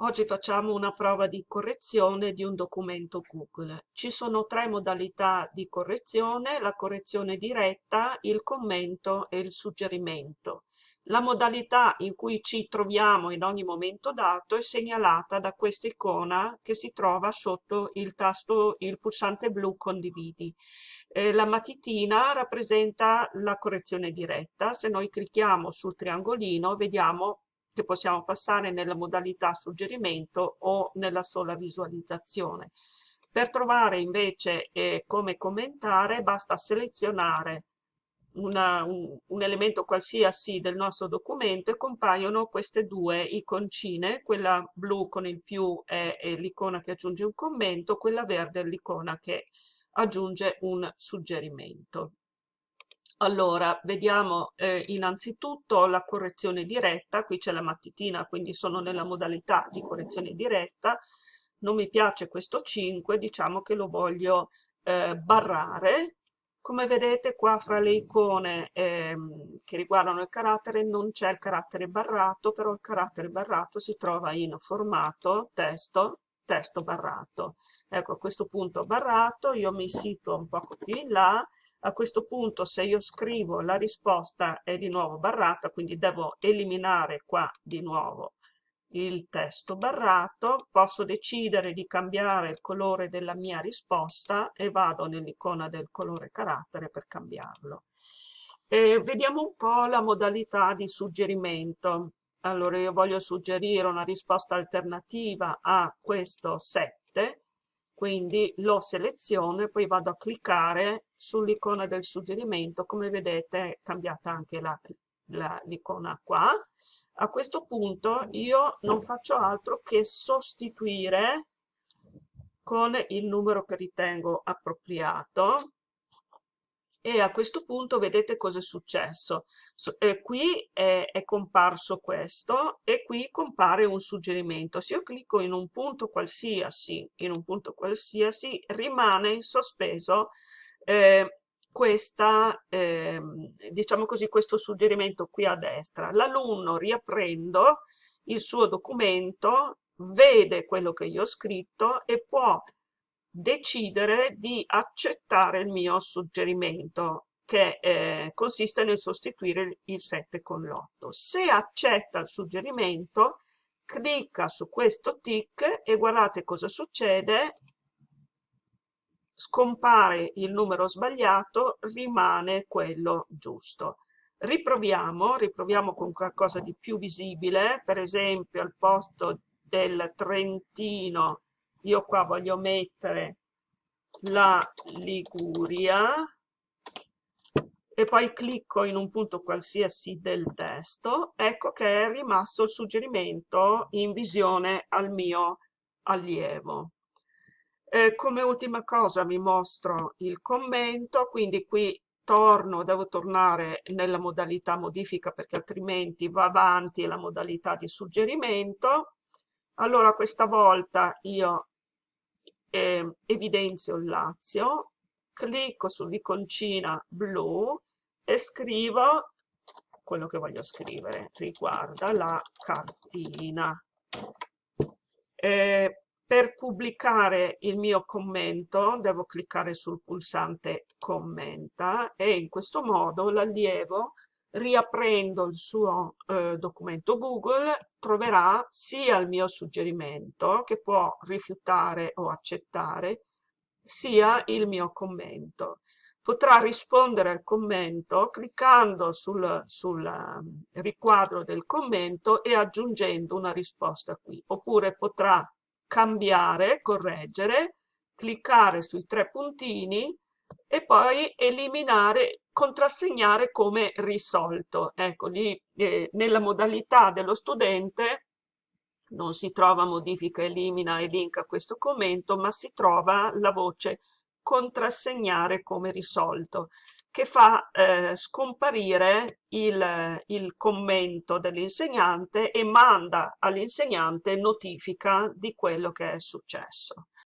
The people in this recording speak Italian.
Oggi facciamo una prova di correzione di un documento Google. Ci sono tre modalità di correzione, la correzione diretta, il commento e il suggerimento. La modalità in cui ci troviamo in ogni momento dato è segnalata da questa icona che si trova sotto il tasto, il pulsante blu condividi. Eh, la matitina rappresenta la correzione diretta, se noi clicchiamo sul triangolino vediamo che possiamo passare nella modalità suggerimento o nella sola visualizzazione. Per trovare invece eh, come commentare basta selezionare una, un, un, elemento qualsiasi del nostro documento e compaiono queste due iconcine, quella blu con il più è, è l'icona che aggiunge un commento, quella verde è l'icona che aggiunge un suggerimento. Allora, vediamo eh, innanzitutto la correzione diretta, qui c'è la mattitina, quindi sono nella modalità di correzione diretta, non mi piace questo 5, diciamo che lo voglio eh, barrare. Come vedete qua fra le icone eh, che riguardano il carattere non c'è il carattere barrato, però il carattere barrato si trova in formato, testo, testo barrato. Ecco, a questo punto barrato, io mi situo un po' più in là, a questo punto se io scrivo la risposta è di nuovo barrata, quindi devo eliminare qua di nuovo il testo barrato, posso decidere di cambiare il colore della mia risposta e vado nell'icona del colore carattere per cambiarlo. E vediamo un po' la modalità di suggerimento. Allora io voglio suggerire una risposta alternativa a questo 7 quindi lo seleziono e poi vado a cliccare sull'icona del suggerimento. Come vedete è cambiata anche l'icona qua. A questo punto io non faccio altro che sostituire con il numero che ritengo appropriato e a questo punto vedete cosa è successo. Eh, qui è, è, comparso questo e qui compare un suggerimento. Se io clicco in un punto qualsiasi, in un punto qualsiasi, rimane in sospeso eh, questa, eh, diciamo così, questo suggerimento qui a destra. L'alunno riaprendo il suo documento, vede quello che io ho scritto e può decidere di accettare il mio suggerimento che eh, consiste nel sostituire il 7 con l'8. Se accetta il suggerimento, clicca su questo tick e guardate cosa succede, scompare il numero sbagliato, rimane quello giusto. Riproviamo, riproviamo con qualcosa di più visibile, per esempio al posto del Trentino io qua voglio mettere la Liguria e poi clicco in un punto qualsiasi del testo, ecco che è rimasto il suggerimento in visione al mio allievo. Eh, come ultima cosa vi mostro il commento, quindi qui torno, devo tornare nella modalità modifica perché altrimenti va avanti la modalità di suggerimento. Allora questa volta io eh, evidenzio il Lazio, clicco sull'iconcina blu e scrivo quello che voglio scrivere, riguarda la cartina. Eh, per pubblicare il mio commento devo cliccare sul pulsante commenta e in questo modo l'allievo riaprendo il suo eh, documento Google troverà sia il mio suggerimento che può rifiutare o accettare sia il mio commento. Potrà rispondere al commento cliccando sul, sul ehm, riquadro del commento e aggiungendo una risposta qui. Oppure potrà cambiare, correggere, cliccare sui tre puntini e poi eliminare, contrassegnare come risolto. Ecco, lì eh, nella modalità dello studente non si trova modifica, elimina e link a questo commento, ma si trova la voce contrassegnare come risolto, che fa eh, scomparire il, il commento dell'insegnante e manda all'insegnante notifica di quello che è successo.